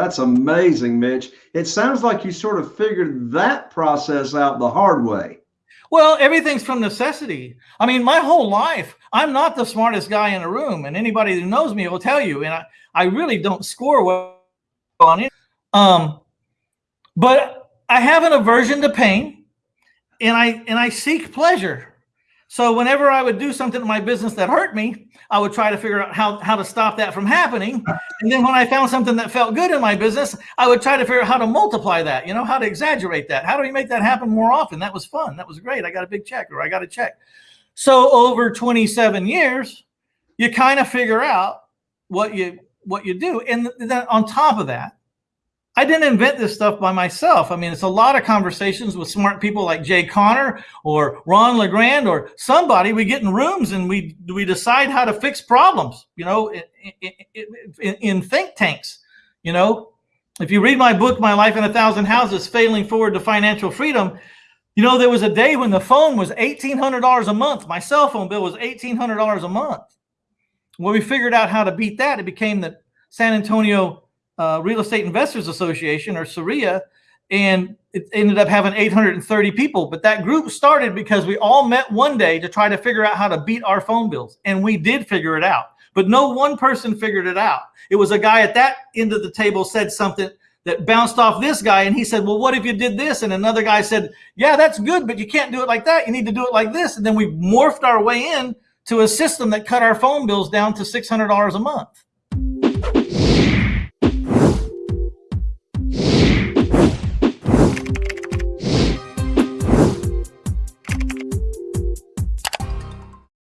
That's amazing, Mitch. It sounds like you sort of figured that process out the hard way. Well, everything's from necessity. I mean, my whole life, I'm not the smartest guy in the room, and anybody who knows me will tell you. And I, I really don't score well on it. Um, but I have an aversion to pain, and I and I seek pleasure. So whenever I would do something in my business that hurt me, I would try to figure out how, how to stop that from happening. And then when I found something that felt good in my business, I would try to figure out how to multiply that, you know, how to exaggerate that. How do we make that happen more often? That was fun. That was great. I got a big check or I got a check. So over 27 years, you kind of figure out what you what you do. And then on top of that, I didn't invent this stuff by myself. I mean, it's a lot of conversations with smart people like Jay Conner or Ron LeGrand or somebody. We get in rooms and we we decide how to fix problems. You know, in, in, in think tanks. You know, if you read my book, My Life in a Thousand Houses: Failing Forward to Financial Freedom, you know there was a day when the phone was eighteen hundred dollars a month. My cell phone bill was eighteen hundred dollars a month. When we figured out how to beat that, it became the San Antonio uh, Real Estate Investors Association or SREIA, and it ended up having 830 people. But that group started because we all met one day to try to figure out how to beat our phone bills, and we did figure it out. But no one person figured it out. It was a guy at that end of the table said something that bounced off this guy, and he said, "Well, what if you did this?" And another guy said, "Yeah, that's good, but you can't do it like that. You need to do it like this." And then we morphed our way in to a system that cut our phone bills down to $600 a month.